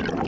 you